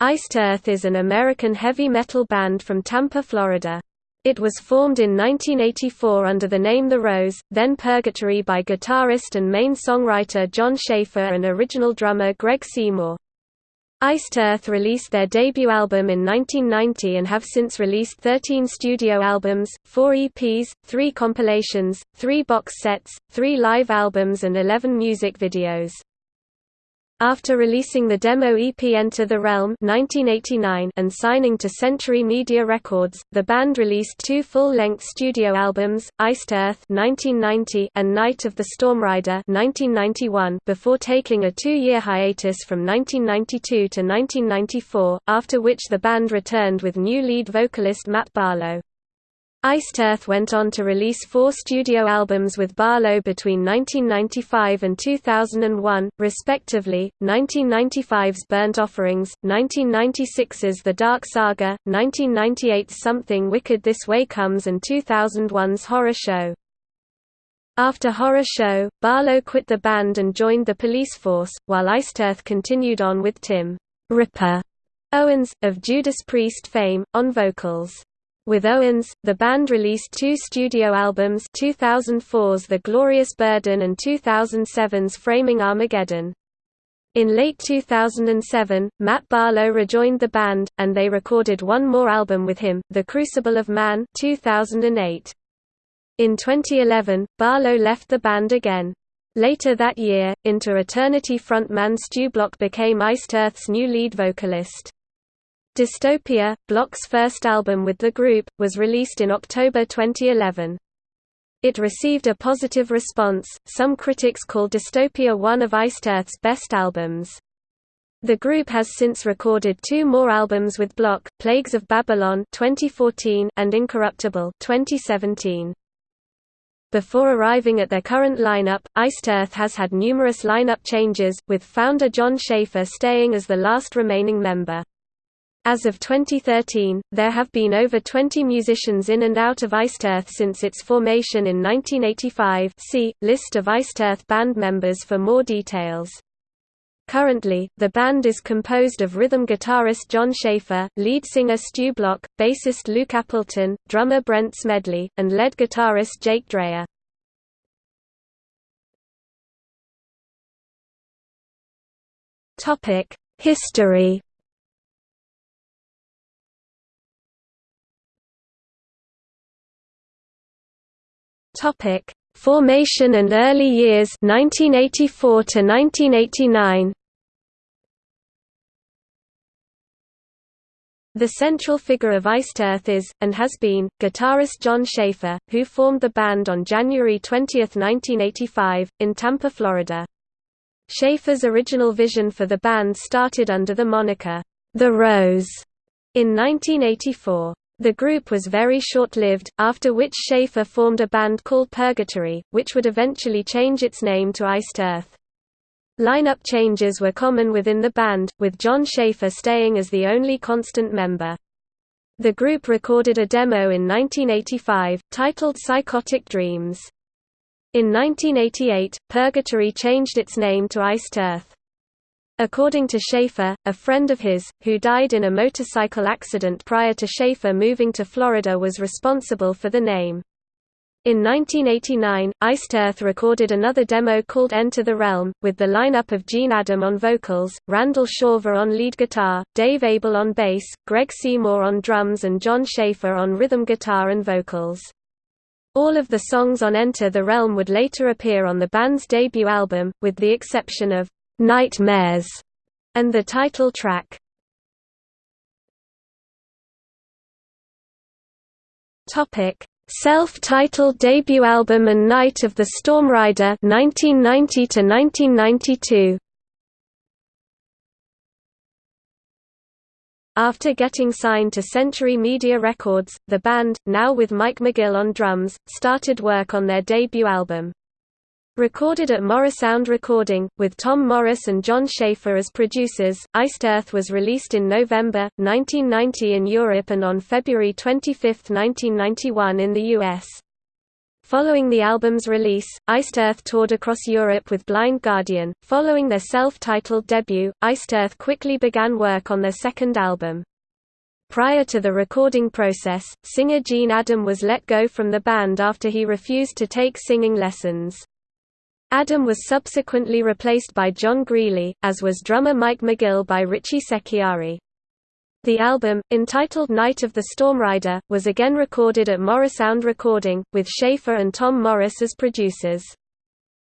Iced Earth is an American heavy metal band from Tampa, Florida. It was formed in 1984 under the name The Rose, then Purgatory by guitarist and main songwriter Jon Schaffer and original drummer Greg Seymour. Iced Earth released their debut album in 1990 and have since released 13 studio albums, 4 EPs, 3 compilations, 3 box sets, 3 live albums and 11 music videos. After releasing the demo EP Enter the Realm 1989 and signing to Century Media Records, the band released two full-length studio albums, Iced Earth 1990 and Night of the Stormrider 1991 before taking a two-year hiatus from 1992 to 1994, after which the band returned with new lead vocalist Matt Barlow. Iced went on to release four studio albums with Barlow between 1995 and 2001, respectively, 1995's Burnt Offerings, 1996's The Dark Saga, 1998's Something Wicked This Way Comes and 2001's Horror Show. After Horror Show, Barlow quit the band and joined the police force, while Iced continued on with Tim Ripper Owens, of Judas Priest fame, on vocals. With Owens, the band released two studio albums 2004's The Glorious Burden and 2007's Framing Armageddon. In late 2007, Matt Barlow rejoined the band, and they recorded one more album with him, The Crucible of Man 2008. In 2011, Barlow left the band again. Later that year, Into Eternity frontman Stu Block became Iced Earth's new lead vocalist. Dystopia, Block's first album with the group, was released in October 2011. It received a positive response, some critics called Dystopia one of Iced Earth's best albums. The group has since recorded two more albums with Block, Plagues of Babylon 2014 and Incorruptible 2017. Before arriving at their current lineup, Iced Earth has had numerous lineup changes, with founder Jon Schaffer staying as the last remaining member. As of 2013, there have been over 20 musicians in and out of Iced Earth since its formation in 1985 see, List of Iced Earth band members for more details. Currently, the band is composed of rhythm guitarist Jon Schaffer, lead singer Stu Block, bassist Luke Appleton, drummer Brent Smedley, and lead guitarist Jake Dreyer. History Topic: Formation and early years 1984 to 1989. The central figure of Iced Earth is, and has been, guitarist Jon Schaffer, who formed the band on January 20, 1985, in Tampa, Florida. Schaffer's original vision for the band started under the moniker, The Rose, in 1984. The group was very short-lived, after which Schaffer formed a band called Purgatory, which would eventually change its name to Iced Earth. Lineup changes were common within the band, with Jon Schaffer staying as the only constant member. The group recorded a demo in 1985, titled Psychotic Dreams. In 1988, Purgatory changed its name to Iced Earth. According to Schaffer, a friend of his, who died in a motorcycle accident prior to Schaffer moving to Florida was responsible for the name. In 1989, Iced Earth recorded another demo called Enter the Realm, with the lineup of Gene Adam on vocals, Randall Shawver on lead guitar, Dave Abel on bass, Greg Seymour on drums and Jon Schaffer on rhythm guitar and vocals. All of the songs on Enter the Realm would later appear on the band's debut album, with the exception of Nightmares, and the title track. Self-titled debut album and Night of the Stormrider 1990 to 1992. After getting signed to Century Media Records, the band, now with Mike McGill on drums, started work on their debut album. Recorded at Morrisound Recording, with Tom Morris and Jon Schaffer as producers, Iced Earth was released in November, 1990 in Europe and on February 25, 1991 in the US. Following the album's release, Iced Earth toured across Europe with Blind Guardian. Following their self-titled debut, Iced Earth quickly began work on their second album. Prior to the recording process, singer Gene Adam was let go from the band after he refused to take singing lessons. Adam was subsequently replaced by John Greely, as was drummer Mike McGill by Richie Secchiari. The album, entitled Night of the Stormrider, was again recorded at Morrisound Recording, with Schaffer and Tom Morris as producers.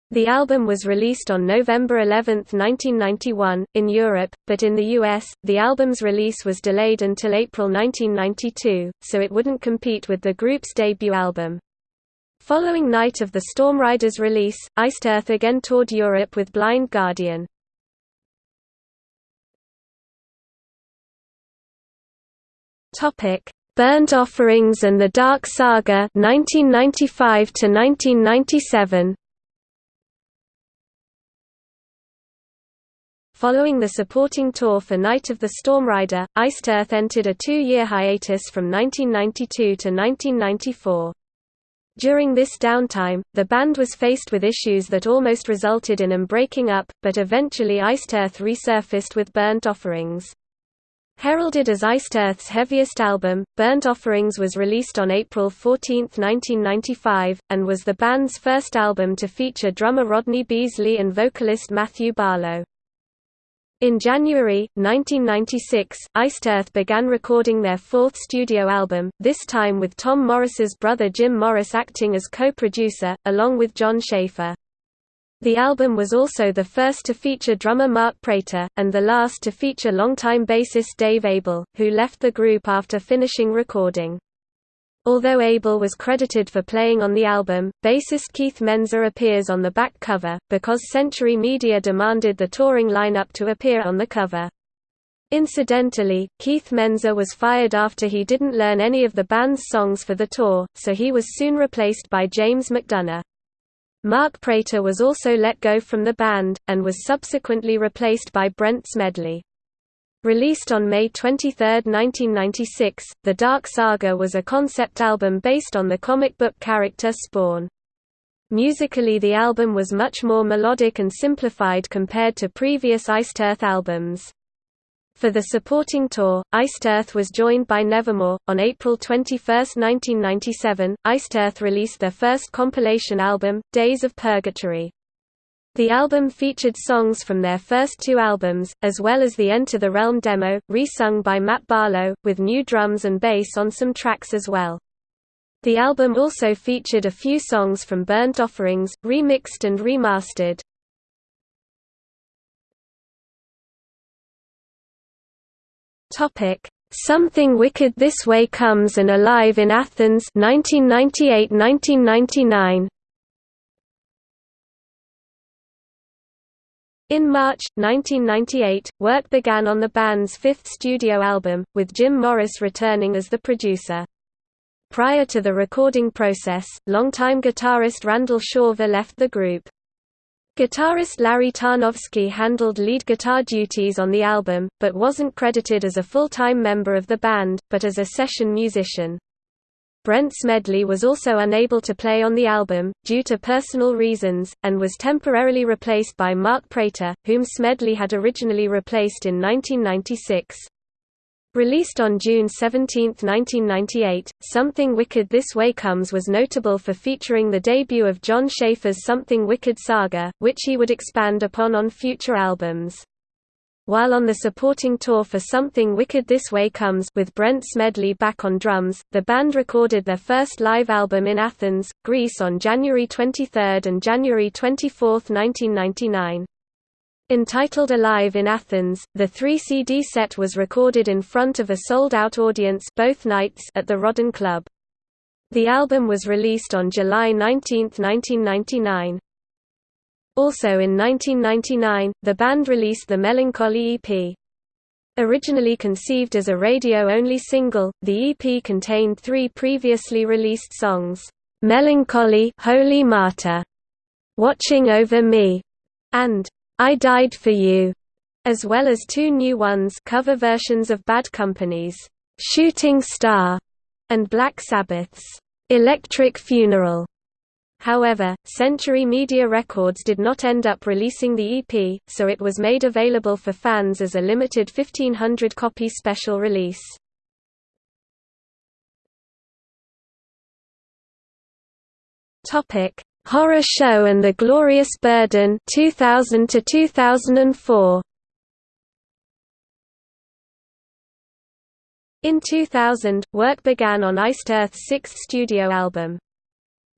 The album was released on November 11, 1991, in Europe, but in the US, the album's release was delayed until April 1992, so it wouldn't compete with the group's debut album. Following Night of the Stormrider's release, Iced Earth again toured Europe with Blind Guardian. Burnt Offerings and the Dark Saga 1995 to 1997. Following the supporting tour for Night of the Stormrider, Iced Earth entered a two-year hiatus from 1992 to 1994. During this downtime, the band was faced with issues that almost resulted in them breaking up, but eventually Iced Earth resurfaced with Burnt Offerings. Heralded as Iced Earth's heaviest album, Burnt Offerings was released on April 14, 1995, and was the band's first album to feature drummer Rodney Beasley and vocalist Matthew Barlow. In January, 1996, Iced Earth began recording their fourth studio album, this time with Tom Morris's brother Jim Morris acting as co-producer, along with Jon Schaffer. The album was also the first to feature drummer Mark Prater, and the last to feature longtime bassist Dave Abel, who left the group after finishing recording. Although Abel was credited for playing on the album, bassist Keith Menza appears on the back cover, because Century Media demanded the touring lineup to appear on the cover. Incidentally, Keith Menza was fired after he didn't learn any of the band's songs for the tour, so he was soon replaced by James McDonough. Mark Prater was also let go from the band, and was subsequently replaced by Brent Smedley. Released on May 23, 1996, The Dark Saga was a concept album based on the comic book character Spawn. Musically the album was much more melodic and simplified compared to previous Iced Earth albums. For the supporting tour, Iced Earth was joined by Nevermore. On April 21, 1997, Iced Earth released their first compilation album, Days of Purgatory. The album featured songs from their first two albums, as well as the Enter the Realm demo, re-sung by Matt Barlow, with new drums and bass on some tracks as well. The album also featured a few songs from Burnt Offerings, remixed and remastered. Something Wicked This Way Comes and Alive in Athens 1998-1999. In March, 1998, work began on the band's fifth studio album, with Jim Morris returning as the producer. Prior to the recording process, longtime guitarist Randall Shawver left the group. Guitarist Larry Tarnowski handled lead guitar duties on the album, but wasn't credited as a full-time member of the band, but as a session musician. Brent Smedley was also unable to play on the album, due to personal reasons, and was temporarily replaced by Mark Prater, whom Smedley had originally replaced in 1996. Released on June 17, 1998, Something Wicked This Way Comes was notable for featuring the debut of Jon Schaffer's Something Wicked saga, which he would expand upon on future albums. While on the supporting tour for Something Wicked This Way Comes with Brent Smedley back on drums, the band recorded their first live album in Athens, Greece on January 23 and January 24, 1999. Entitled Alive in Athens, the three CD set was recorded in front of a sold-out audience both nights at the Rodon Club. The album was released on July 19, 1999. Also in 1999, the band released the Melancholy EP. Originally conceived as a radio-only single, the EP contained three previously released songs, "'Melancholy Holy Martyr", "'Watching Over Me", and I Died for You, as well as two new ones cover versions of Bad Company's Shooting Star and Black Sabbath's Electric Funeral. However, Century Media Records did not end up releasing the EP, so it was made available for fans as a limited 1500-copy special release. Topic: Horror Show and the Glorious Burden 2000 to 2004. In 2000, work began on Iced Earth's sixth studio album.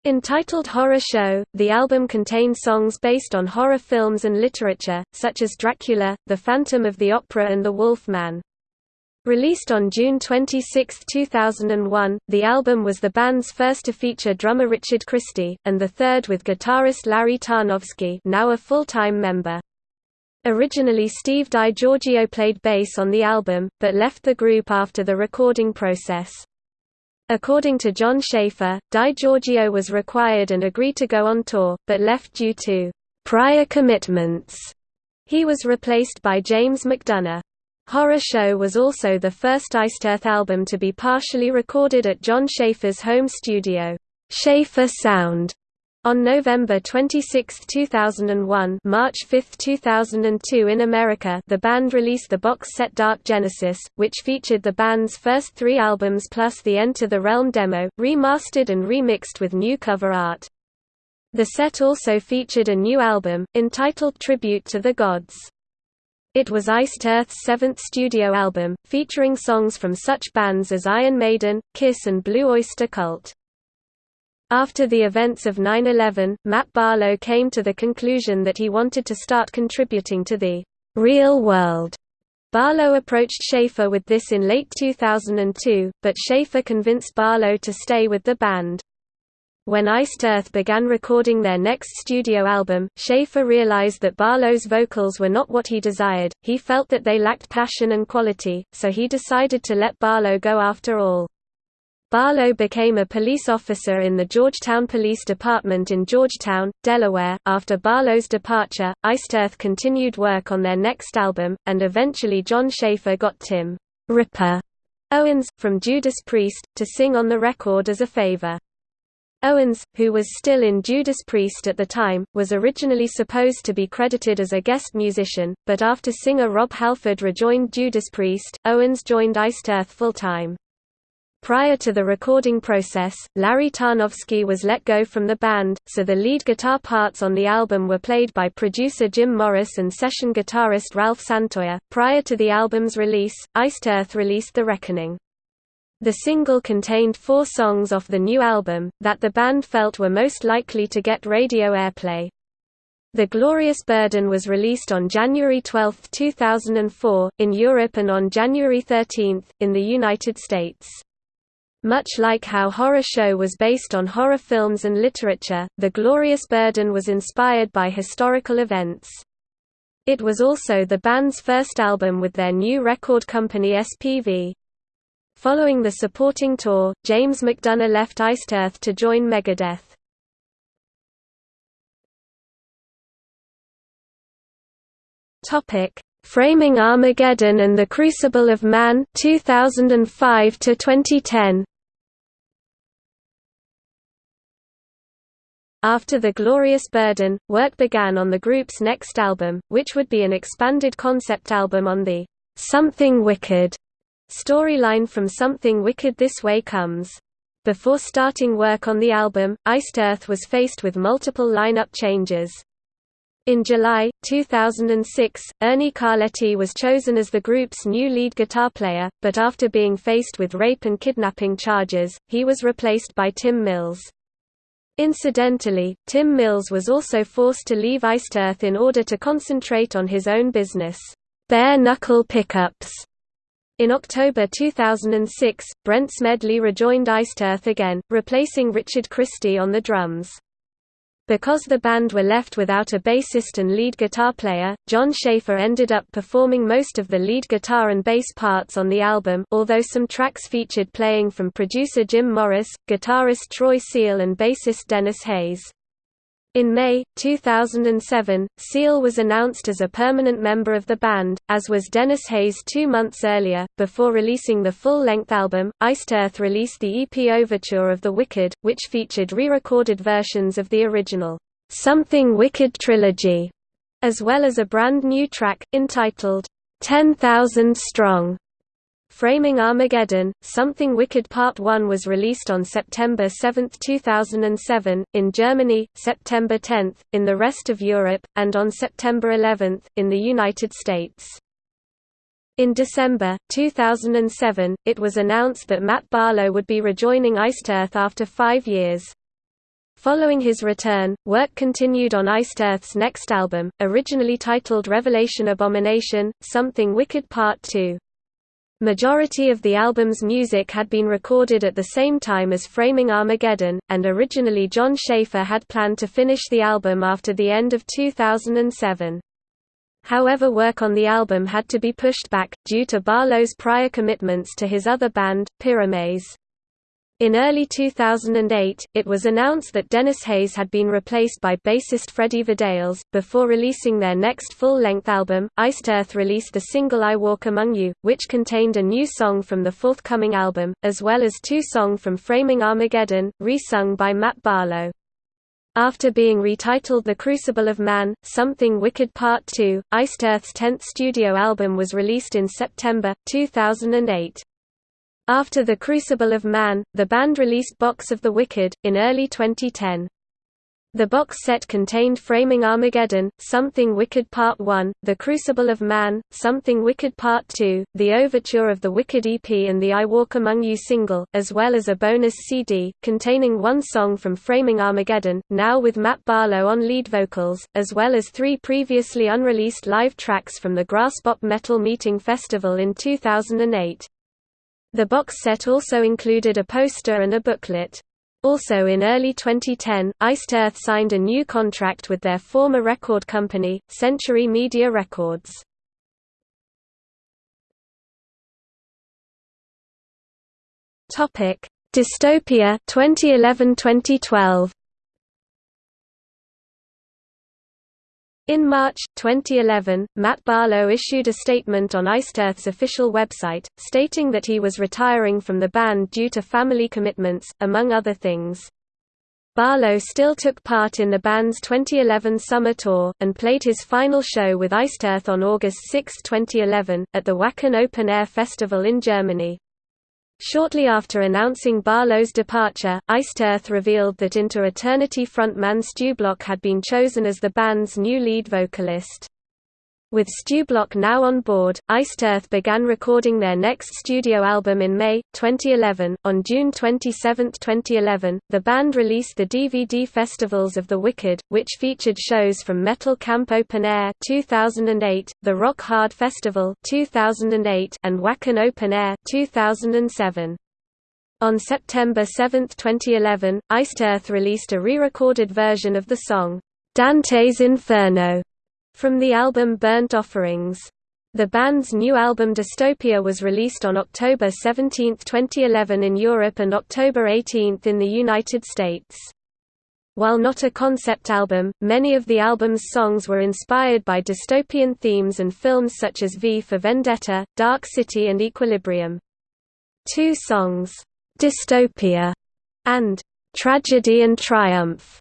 Entitled Horror Show, the album contained songs based on horror films and literature, such as Dracula, The Phantom of the Opera and The Wolf Man. Released on June 26, 2001, the album was the band's first to feature drummer Richard Christie, and the third with guitarist Larry Tarnowski now a full-time member. Originally Steve DiGiorgio played bass on the album, but left the group after the recording process. According to Jon Schaffer, DiGiorgio was required and agreed to go on tour, but left due to prior commitments. He was replaced by James McDonough. Horror Show was also the first Iced Earth album to be partially recorded at Jon Schaffer's home studio, Schaffer Sound, on November 26, 2001 March 5, 2002 in America the band released the box set Dark Genesis, which featured the band's first three albums plus the Enter the Realm demo, remastered and remixed with new cover art. The set also featured a new album, entitled Tribute to the Gods. It was Iced Earth's seventh studio album, featuring songs from such bands as Iron Maiden, Kiss and Blue Oyster Cult. After the events of 9-11, Matt Barlow came to the conclusion that he wanted to start contributing to the real world. Barlow approached Schaffer with this in late 2002, but Schaffer convinced Barlow to stay with the band. When Iced Earth began recording their next studio album, Schaffer realized that Barlow's vocals were not what he desired, he felt that they lacked passion and quality, so he decided to let Barlow go after all. Barlow became a police officer in the Georgetown Police Department in Georgetown, Delaware. After Barlow's departure, Iced Earth continued work on their next album, and eventually Jon Schaffer got Tim Ripper Owens, from Judas Priest, to sing on the record as a favor. Owens, who was still in Judas Priest at the time, was originally supposed to be credited as a guest musician, but after singer Rob Halford rejoined Judas Priest, Owens joined Iced Earth full-time. Prior to the recording process, Larry Tarnowski was let go from the band, so the lead guitar parts on the album were played by producer Jim Morris and session guitarist Ralph Santolla. Prior to the album's release, Iced Earth released The Reckoning. The single contained four songs off the new album, that the band felt were most likely to get radio airplay. The Glorious Burden was released on January 12, 2004, in Europe and on January 13, in the United States. Much like how Horror Show was based on horror films and literature, The Glorious Burden was inspired by historical events. It was also the band's first album with their new record company SPV. Following the supporting tour, James McDonough left Iced Earth to join Megadeth. Topic: Framing Armageddon and the Crucible of Man 2005 to 2010. After The Glorious Burden, work began on the group's next album, which would be an expanded concept album on the Something Wicked storyline from Something Wicked This Way Comes. Before starting work on the album, Iced Earth was faced with multiple lineup changes. In July, 2006, Ernie Carletti was chosen as the group's new lead guitar player, but after being faced with rape and kidnapping charges, he was replaced by Tim Mills. Incidentally, Tim Mills was also forced to leave Iced Earth in order to concentrate on his own business, Bare Knuckle Pickups. In October 2006, Brent Smedley rejoined Iced Earth again, replacing Richard Christie on the drums. Because the band were left without a bassist and lead guitar player, Jon Schaffer ended up performing most of the lead guitar and bass parts on the album, although some tracks featured playing from producer Jim Morris, guitarist Troy Seele and bassist Dennis Hayes. In May, 2007, Seele was announced as a permanent member of the band, as was Dennis Hayes two months earlier. Before releasing the full length album, Iced Earth released the EP Overture of the Wicked, which featured re recorded versions of the original Something Wicked trilogy, as well as a brand new track, entitled 10,000 Strong. Framing Armageddon, Something Wicked Part 1 was released on September 7, 2007, in Germany, September 10, in the rest of Europe, and on September 11, in the United States. In December, 2007, it was announced that Matt Barlow would be rejoining Iced Earth after five years. Following his return, work continued on Iced Earth's next album, originally titled Revelation Abomination, Something Wicked Part 2. Majority of the album's music had been recorded at the same time as Framing Armageddon, and originally Jon Schaffer had planned to finish the album after the end of 2007. However work on the album had to be pushed back, due to Barlow's prior commitments to his other band, Pyramaze. In early 2008, it was announced that Dennis Hayes had been replaced by bassist Freddie Vidales. Before releasing their next full length album, Iced Earth released the single I Walk Among You, which contained a new song from the forthcoming album, as well as two songs from Framing Armageddon, re sung by Matt Barlow. After being retitled The Crucible of Man, Something Wicked Part 2, Iced Earth's 10th studio album was released in September, 2008. After The Crucible of Man, the band released Box of the Wicked, in early 2010. The box set contained Framing Armageddon, Something Wicked Part 1, The Crucible of Man, Something Wicked Part 2, the Overture of the Wicked EP and the I Walk Among You single, as well as a bonus CD, containing one song from Framing Armageddon, now with Matt Barlow on lead vocals, as well as three previously unreleased live tracks from the Graspop Metal Meeting Festival in 2008. The box set also included a poster and a booklet. Also in early 2010, Iced Earth signed a new contract with their former record company, Century Media Records. Dystopia 2011-2012 In March, 2011, Matt Barlow issued a statement on Iced Earth's official website, stating that he was retiring from the band due to family commitments, among other things. Barlow still took part in the band's 2011 summer tour, and played his final show with Iced Earth on August 6, 2011, at the Wacken Open Air Festival in Germany. Shortly after announcing Barlow's departure, Iced Earth revealed that Into Eternity frontman Stu Block had been chosen as the band's new lead vocalist. With Stu Block now on board, Iced Earth began recording their next studio album in May, 2011. On June 27, 2011, the band released the DVD Festivals of the Wicked, which featured shows from Metal Camp Open Air 2008, the Rock Hard Festival 2008, and Wacken Open Air 2007. On September 7, 2011, Iced Earth released a re-recorded version of the song, Dante's Inferno, from the album Burnt Offerings. The band's new album Dystopia was released on October 17, 2011 in Europe and October 18 in the United States. While not a concept album, many of the album's songs were inspired by dystopian themes and films such as V for Vendetta, Dark City and Equilibrium. Two songs, Dystopia and Tragedy and Triumph,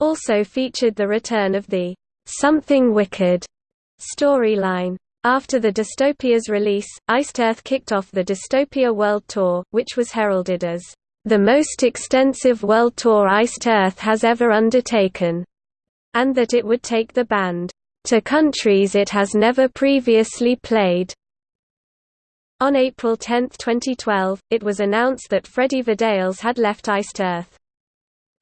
also featured the return of the Something Wicked storyline. After the Dystopia's release, Iced Earth kicked off the Dystopia World Tour, which was heralded as the most extensive world tour Iced Earth has ever undertaken, and that it would take the band to countries it has never previously played. On April 10, 2012, it was announced that Freddie Vidales had left Iced Earth.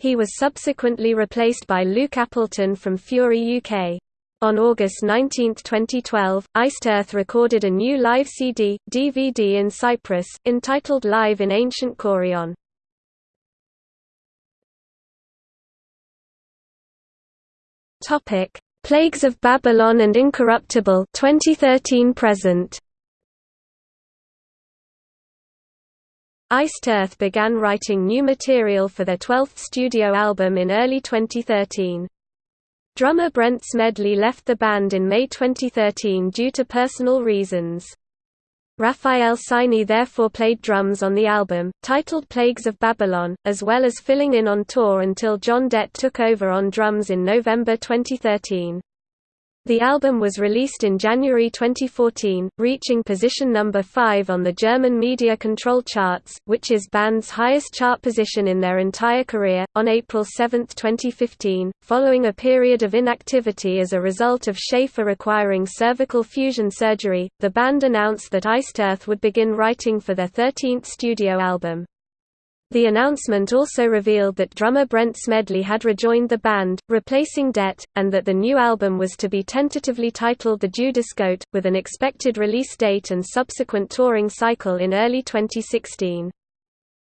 He was subsequently replaced by Luke Appleton from Fury UK. On August 19, 2012, Iced Earth recorded a new live CD, DVD in Cyprus, entitled Live in Ancient Kourion. Plagues of Babylon and Incorruptible 2013 present Iced Earth began writing new material for their 12th studio album in early 2013. Drummer Brent Smedley left the band in May 2013 due to personal reasons. Raphael Saini therefore played drums on the album, titled Plagues of Babylon, as well as filling in on tour until Jon Dette took over on drums in November 2013. The album was released in January 2014, reaching position number 5 on the German media control charts, which is band's highest chart position in their entire career. On April 7, 2015, following a period of inactivity as a result of Schaffer requiring cervical fusion surgery, the band announced that Iced Earth would begin writing for their 13th studio album. The announcement also revealed that drummer Brent Smedley had rejoined the band, replacing Dette, and that the new album was to be tentatively titled The Judas Goat, with an expected release date and subsequent touring cycle in early 2016.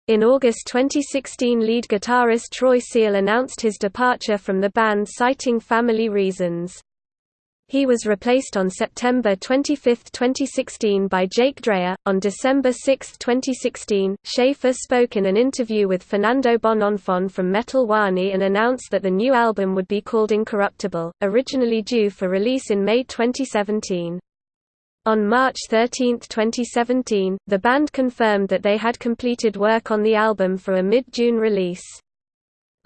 In August 2016 lead guitarist Troy Seele announced his departure from the band citing family reasons. He was replaced on September 25, 2016 by Jake Dreyer. On December 6, 2016, Schaffer spoke in an interview with Fernando Bononfon from Metal Wani and announced that the new album would be called Incorruptible, originally due for release in May 2017. On March 13, 2017, the band confirmed that they had completed work on the album for a mid-June release.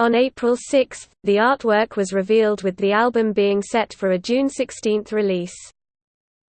On April 6, the artwork was revealed with the album being set for a June 16 release.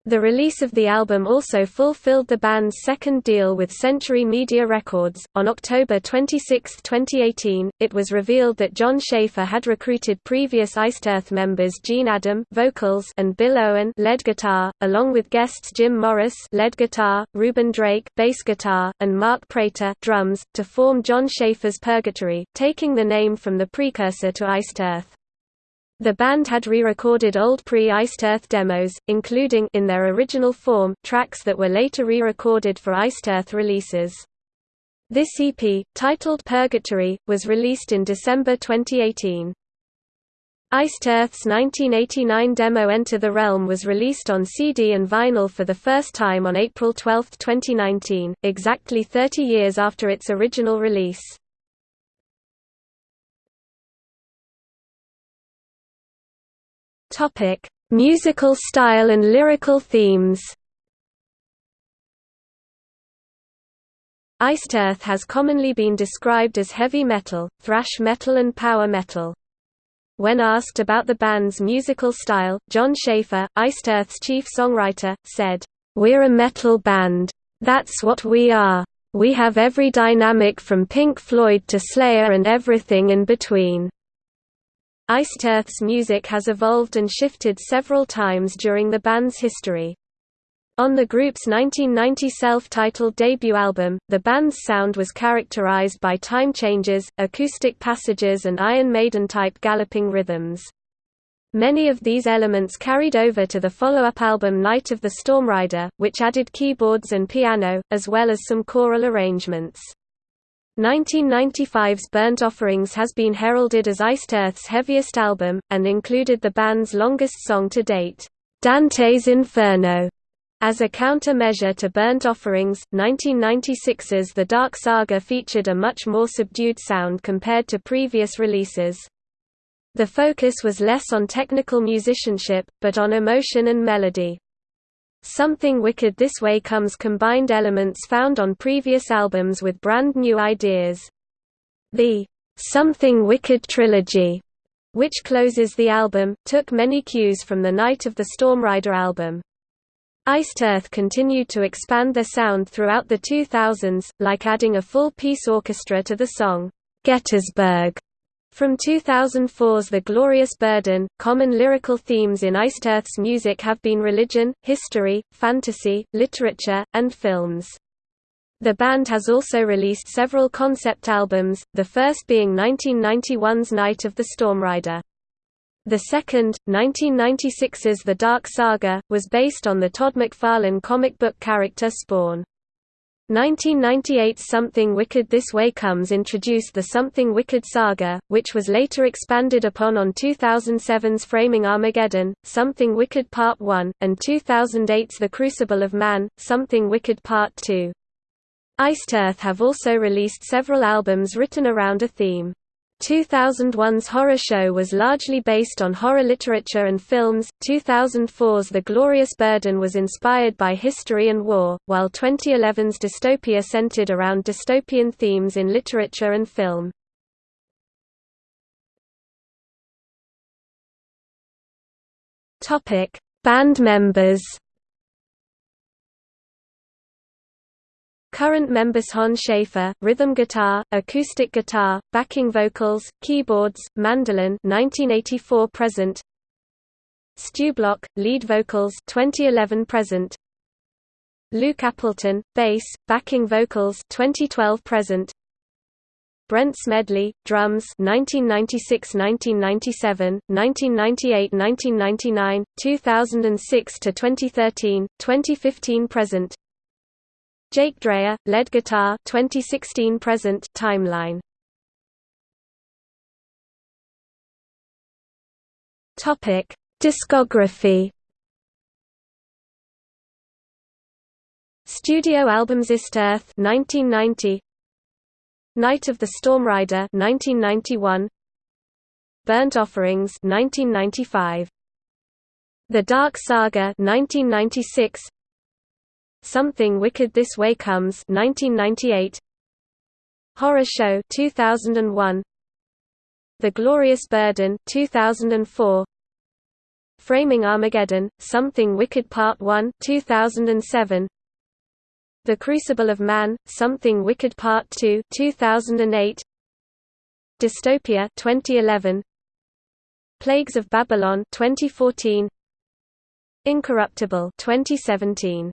The release of the album also fulfilled the band's second deal with Century Media Records. On October 26, 2018, it was revealed that Jon Schaffer had recruited previous Iced Earth members Gene Adam vocals and Bill Owen lead guitar, along with guests Jim Morris lead guitar, Ruben Drake bass guitar, and Mark Prater drums, to form Jon Schaffer's Purgatory, taking the name from the precursor to Iced Earth. The band had re-recorded old pre-Iced Earth demos, including in their original form, tracks that were later re-recorded for Iced Earth releases. This EP, titled Purgatory, was released in December 2018. Iced Earth's 1989 demo Enter the Realm was released on CD and vinyl for the first time on April 12, 2019, exactly 30 years after its original release. Topic: Musical style and lyrical themes. Iced Earth has commonly been described as heavy metal, thrash metal and power metal. When asked about the band's musical style, Jon Schaffer, Iced Earth's chief songwriter, said, "We're a metal band. That's what we are. We have every dynamic from Pink Floyd to Slayer and everything in between." Iced Earth's music has evolved and shifted several times during the band's history. On the group's 1990 self-titled debut album, the band's sound was characterized by time changes, acoustic passages and Iron Maiden-type galloping rhythms. Many of these elements carried over to the follow-up album Night of the Stormrider, which added keyboards and piano, as well as some choral arrangements. 1995's Burnt Offerings has been heralded as Iced Earth's heaviest album, and included the band's longest song to date, Dante's Inferno. As a countermeasure to Burnt Offerings, 1996's The Dark Saga featured a much more subdued sound compared to previous releases. The focus was less on technical musicianship, but on emotion and melody. Something Wicked This Way Comes combined elements found on previous albums with brand new ideas. The Something Wicked trilogy, which closes the album, took many cues from the Night of the Stormrider album. Iced Earth continued to expand their sound throughout the 2000s, like adding a full-piece orchestra to the song, Gettysburg, from 2004's The Glorious Burden, common lyrical themes in Iced Earth's music have been religion, history, fantasy, literature, and films. The band has also released several concept albums, the first being 1991's Night of the Stormrider. The second, 1996's The Dark Saga, was based on the Todd McFarlane comic book character Spawn. 1998's Something Wicked This Way Comes introduced the Something Wicked saga, which was later expanded upon on 2007's Framing Armageddon, Something Wicked Part 1, and 2008's The Crucible of Man, Something Wicked Part 2. Iced Earth have also released several albums written around a theme. 2001's horror show was largely based on horror literature and films, 2004's The Glorious Burden was inspired by history and war, while 2011's Dystopia centered around dystopian themes in literature and film. Band members Current members Jon Schaffer, rhythm guitar, acoustic guitar, backing vocals, keyboards, mandolin 1984 present. Stu Block, lead vocals 2011 present. Luke Appleton, bass, backing vocals 2012 present. Brent Smedley, drums 1996–1997, 1998–1999, 2006–2013, 2015 present Jake Dreyer, lead guitar 2016 present timeline. Topic: Discography. Studio albums Iced Earth 1990 Night of the Storm Rider 1991 Burnt Offerings 1995 The Dark Saga 1996 Something Wicked This Way Comes 1998 Horror Show 2001 The Glorious Burden 2004 Framing Armageddon Something Wicked Part 1 2007 The Crucible of Man Something Wicked Part 2 2008 Dystopia 2011 Plagues of Babylon 2014 Incorruptible 2017